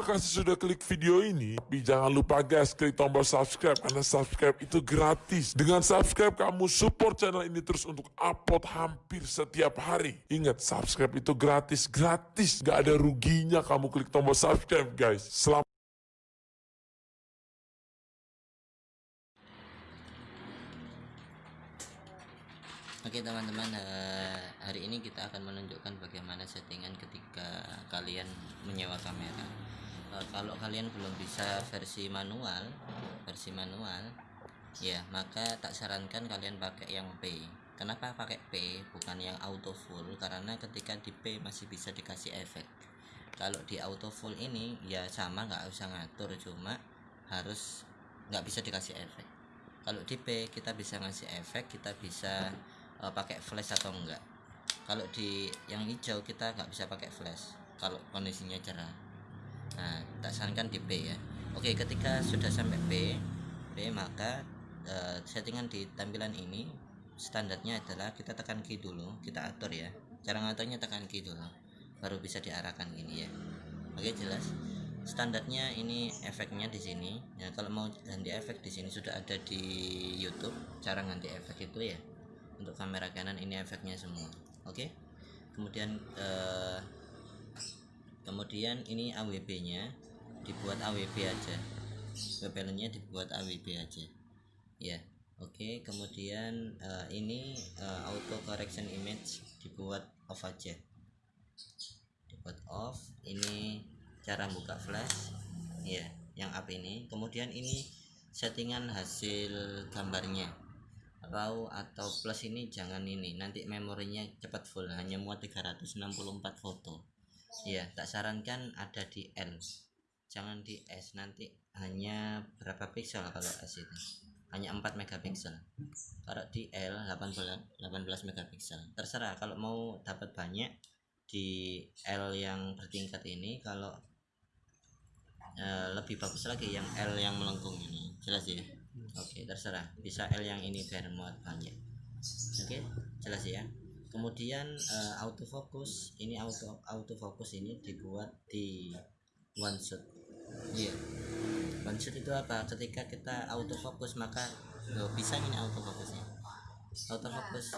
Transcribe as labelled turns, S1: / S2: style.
S1: kasih sudah klik video ini, tapi jangan lupa guys klik tombol subscribe karena subscribe itu gratis. Dengan subscribe kamu support channel ini terus untuk upload hampir setiap hari. Ingat subscribe itu gratis, gratis, gak ada ruginya kamu klik tombol subscribe guys. Selamat
S2: Oke teman-teman eh, hari ini kita akan menunjukkan bagaimana settingan ketika kalian menyewa kamera kalau kalian belum bisa versi manual versi manual ya maka tak sarankan kalian pakai yang P. Kenapa pakai P? Bukan yang auto full karena ketika di P masih bisa dikasih efek. Kalau di auto full ini ya sama nggak usah ngatur cuma harus nggak bisa dikasih efek. Kalau di P kita bisa ngasih efek kita bisa uh, pakai flash atau enggak kalau di yang hijau kita nggak bisa pakai flash kalau kondisinya cerah nah tak sarankan di P ya. Oke ketika sudah sampai P P maka uh, settingan di tampilan ini standarnya adalah kita tekan key dulu kita atur ya. Cara ngaturnya tekan key dulu baru bisa diarahkan ini ya. Oke jelas. Standarnya ini efeknya di sini. Ya kalau mau ganti efek di sini sudah ada di YouTube cara ganti efek itu ya. Untuk kamera Canon ini efeknya semua. Oke? Kemudian eh, kemudian ini AWB nya dibuat AWB aja. Nya dibuat AWB aja. Ya oke. Kemudian eh, ini eh, auto correction image dibuat off aja. Dibuat off. Ini cara buka flash. Ya yang up ini. Kemudian ini settingan hasil gambarnya. Raw atau plus ini jangan ini. Nanti memorinya cepat full. Hanya muat 364 foto ya tak sarankan ada di L jangan di S nanti hanya berapa pixel kalau S itu? Hanya 4 megapiksel. Kalau di L 18 18 megapiksel. Terserah kalau mau dapat banyak di L yang bertingkat ini kalau uh, lebih bagus lagi yang L yang melengkung ini. Jelas ya? Oke okay, terserah. Bisa L yang ini biar muat banyak. Oke? Okay, jelas ya kemudian uh, autofocus. Ini auto autofocus ini dibuat di one shot. Iya. Yeah. one shot itu apa? Ketika kita autofocus maka loh, bisa ini autofocusnya? Autofocus